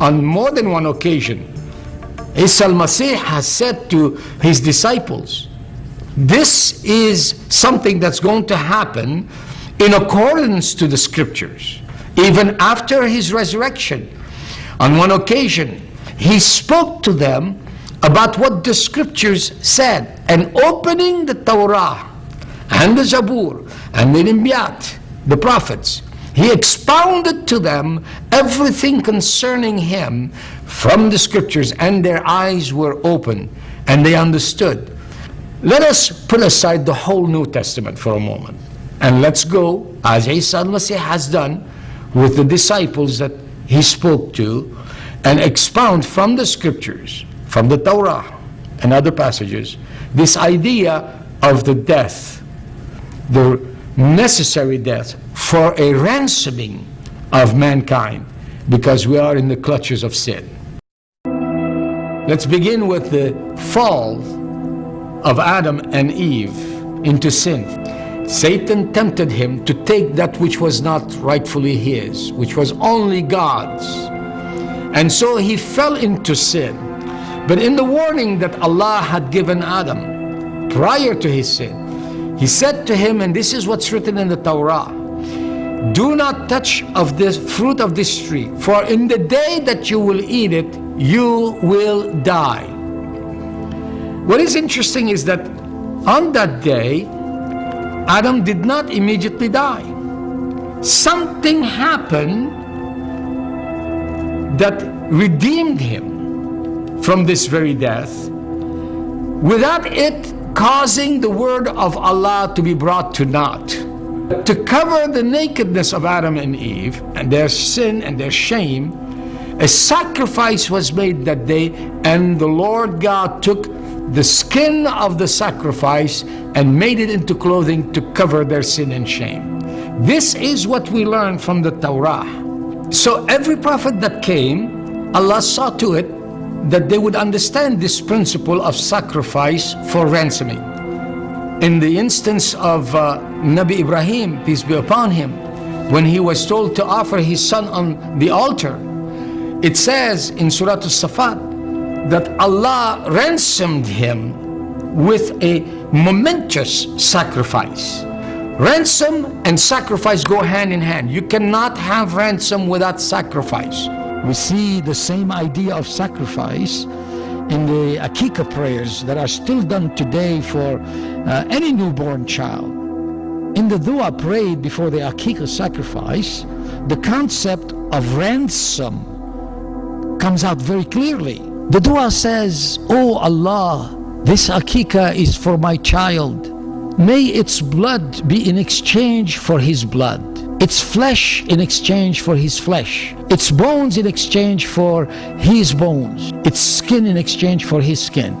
on more than one occasion, Isa al-Masih has said to his disciples, this is something that's going to happen in accordance to the scriptures. Even after his resurrection, on one occasion, he spoke to them about what the scriptures said and opening the Torah and the Zabur and the Nimbiyat, the prophets, he expounded to them everything concerning him from the scriptures, and their eyes were open and they understood. Let us put aside the whole New Testament for a moment and let's go, as Isa al-Masih has done, with the disciples that he spoke to and expound from the scriptures, from the Torah and other passages, this idea of the death, the necessary death for a ransoming of mankind because we are in the clutches of sin. Let's begin with the fall of Adam and Eve into sin. Satan tempted him to take that which was not rightfully his, which was only God's. And so he fell into sin. But in the warning that Allah had given Adam prior to his sin, he said to him, and this is what's written in the Torah, do not touch of this fruit of this tree, for in the day that you will eat it, you will die. What is interesting is that on that day, Adam did not immediately die. Something happened that redeemed him from this very death without it causing the word of Allah to be brought to naught. To cover the nakedness of Adam and Eve and their sin and their shame, a sacrifice was made that day, and the Lord God took the skin of the sacrifice and made it into clothing to cover their sin and shame. This is what we learn from the Torah. So every prophet that came, Allah saw to it that they would understand this principle of sacrifice for ransoming. In the instance of uh, Nabi Ibrahim, peace be upon him, when he was told to offer his son on the altar, it says in Surah Al-Safat that Allah ransomed him with a momentous sacrifice. Ransom and sacrifice go hand in hand. You cannot have ransom without sacrifice. We see the same idea of sacrifice in the Akika prayers that are still done today for uh, any newborn child. In the dua prayed before the Akika sacrifice, the concept of ransom comes out very clearly. The dua says, Oh Allah, this Akika is for my child. May its blood be in exchange for his blood its flesh in exchange for his flesh, its bones in exchange for his bones, its skin in exchange for his skin.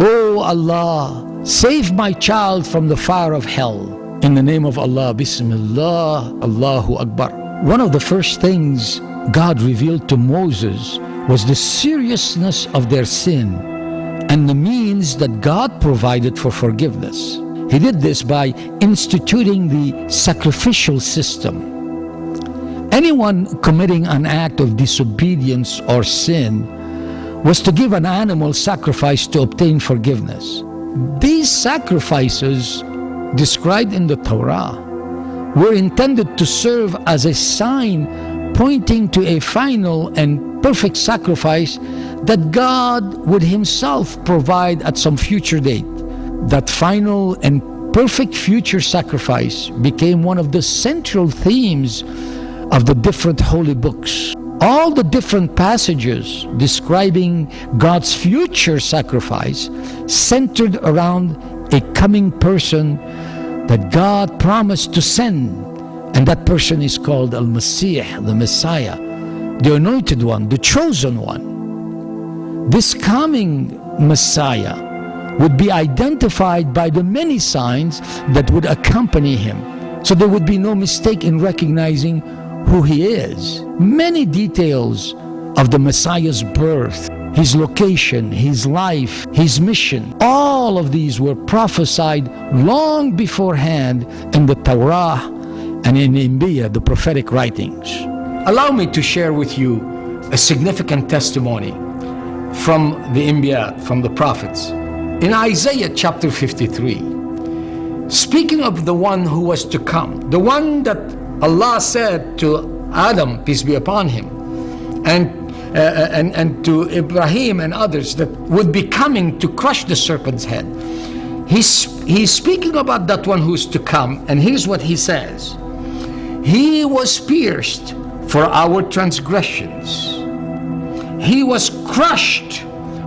Oh Allah, save my child from the fire of hell. In the name of Allah, Bismillah, Allahu Akbar. One of the first things God revealed to Moses was the seriousness of their sin and the means that God provided for forgiveness. He did this by instituting the sacrificial system. Anyone committing an act of disobedience or sin was to give an animal sacrifice to obtain forgiveness. These sacrifices described in the Torah were intended to serve as a sign pointing to a final and perfect sacrifice that God would himself provide at some future date that final and perfect future sacrifice became one of the central themes of the different holy books. All the different passages describing God's future sacrifice centered around a coming person that God promised to send. And that person is called Al-Masih, the Messiah, the anointed one, the chosen one. This coming Messiah would be identified by the many signs that would accompany him. So there would be no mistake in recognizing who he is. Many details of the Messiah's birth, his location, his life, his mission, all of these were prophesied long beforehand in the Torah and in Inbiya, the prophetic writings. Allow me to share with you a significant testimony from the Anbiya, from the prophets. In Isaiah chapter 53, speaking of the one who was to come, the one that Allah said to Adam, peace be upon him, and uh, and, and to Ibrahim and others that would be coming to crush the serpent's head. He's, he's speaking about that one who's to come, and here's what he says He was pierced for our transgressions, He was crushed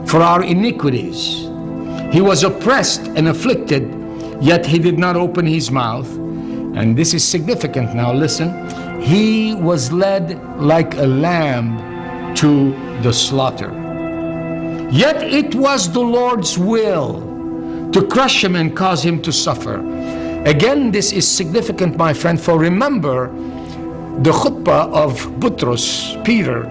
for our iniquities. He was oppressed and afflicted, yet He did not open His mouth. And this is significant now, listen. He was led like a lamb to the slaughter. Yet it was the Lord's will to crush him and cause him to suffer. Again, this is significant, my friend, for remember the khutbah of Butros, Peter,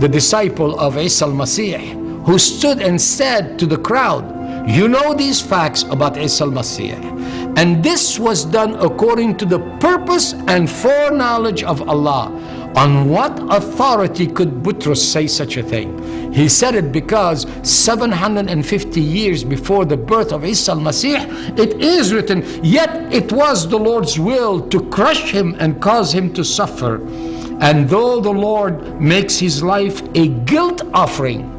the disciple of Isa al-Masih, who stood and said to the crowd, you know these facts about Isa al-Masih. And this was done according to the purpose and foreknowledge of Allah on what authority could Butros say such a thing? He said it because 750 years before the birth of Isa al-Masih, it is written, yet it was the Lord's will to crush him and cause him to suffer. And though the Lord makes his life a guilt offering,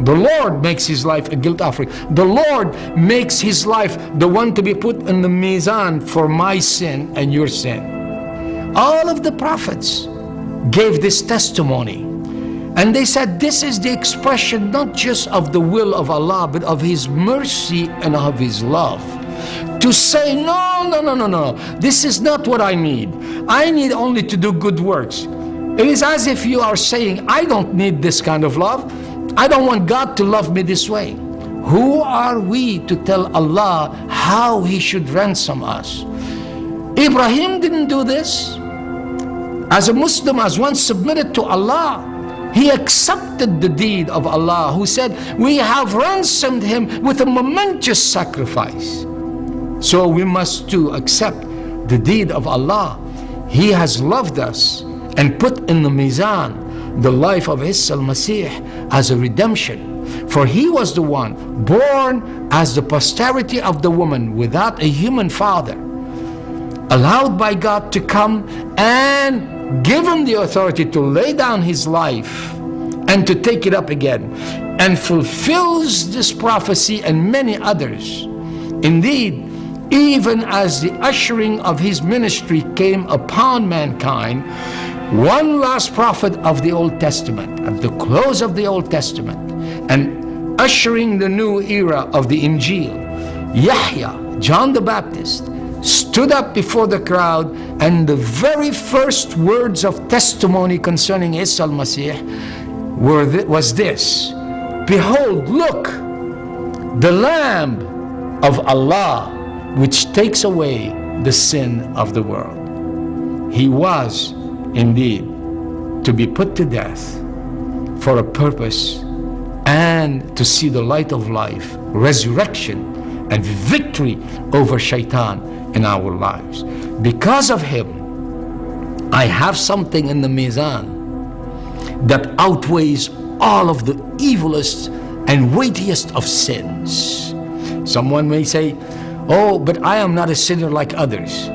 the Lord makes his life a guilt offering. The Lord makes his life the one to be put in the mizan for my sin and your sin. All of the prophets gave this testimony. And they said this is the expression not just of the will of Allah, but of His mercy and of His love. To say, no, no, no, no, no, this is not what I need. I need only to do good works. It is as if you are saying, I don't need this kind of love. I don't want God to love me this way. Who are we to tell Allah how He should ransom us? Ibrahim didn't do this. As a Muslim, as one submitted to Allah, he accepted the deed of Allah who said, we have ransomed him with a momentous sacrifice. So we must too accept the deed of Allah. He has loved us and put in the mizan the life of Isa al-Masih as a redemption. For he was the one born as the posterity of the woman without a human father, allowed by God to come and given the authority to lay down his life and to take it up again and fulfills this prophecy and many others. Indeed, even as the ushering of his ministry came upon mankind, one last prophet of the Old Testament, at the close of the Old Testament, and ushering the new era of the Injil, Yahya, John the Baptist, stood up before the crowd and the very first words of testimony concerning Isa al-Masih were th was this, Behold, look, the Lamb of Allah which takes away the sin of the world. He was indeed to be put to death for a purpose and to see the light of life, resurrection, and victory over shaitan in our lives. Because of him, I have something in the mizan that outweighs all of the evilest and weightiest of sins. Someone may say, oh, but I am not a sinner like others.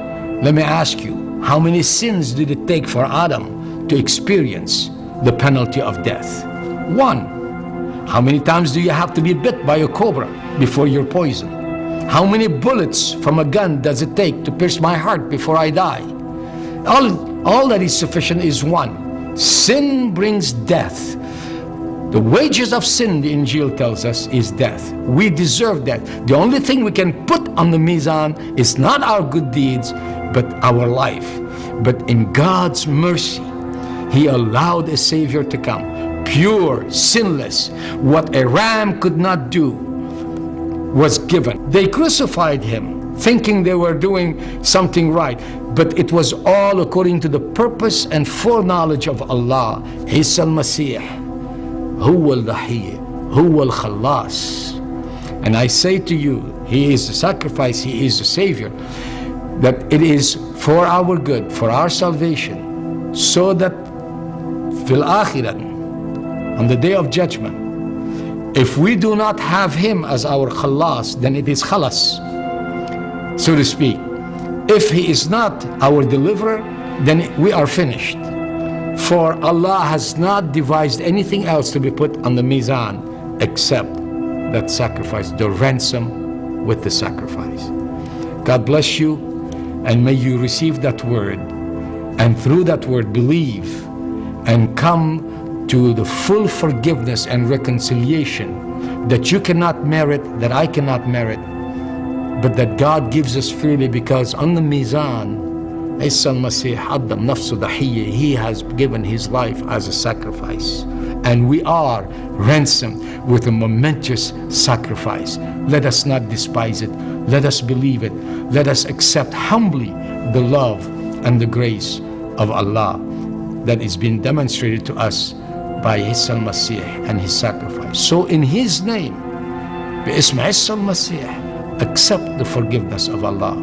Let me ask you, how many sins did it take for Adam to experience the penalty of death? One. How many times do you have to be bit by a cobra before you're poisoned? How many bullets from a gun does it take to pierce my heart before I die? All, all that is sufficient is one. Sin brings death. The wages of sin, the Injil tells us, is death. We deserve that. The only thing we can put on the mizan is not our good deeds, but our life. But in God's mercy, He allowed a Savior to come, pure, sinless, what a ram could not do, was given. They crucified him, thinking they were doing something right. But it was all according to the purpose and foreknowledge of Allah. Isa al-Masih, huwa al-Dahiy, huwa al-Khalas. And I say to you, He is the sacrifice, He is the Savior, that it is for our good, for our salvation, so that fil akhirat, on the day of judgment, if we do not have him as our khalas, then it is khalas, so to speak. If he is not our deliverer, then we are finished. For Allah has not devised anything else to be put on the mizan except that sacrifice, the ransom with the sacrifice. God bless you, and may you receive that word, and through that word believe, and come to the full forgiveness and reconciliation that you cannot merit, that I cannot merit, but that God gives us freely because on the Mizan, Isa al-Masih Addam Nafsu Dahiyya, He has given His life as a sacrifice. And we are ransomed with a momentous sacrifice. Let us not despise it. Let us believe it. Let us accept humbly the love and the grace of Allah that is being demonstrated to us by His al-Masih and His sacrifice. So in His name, باسم عيسى المسيح accept the forgiveness of Allah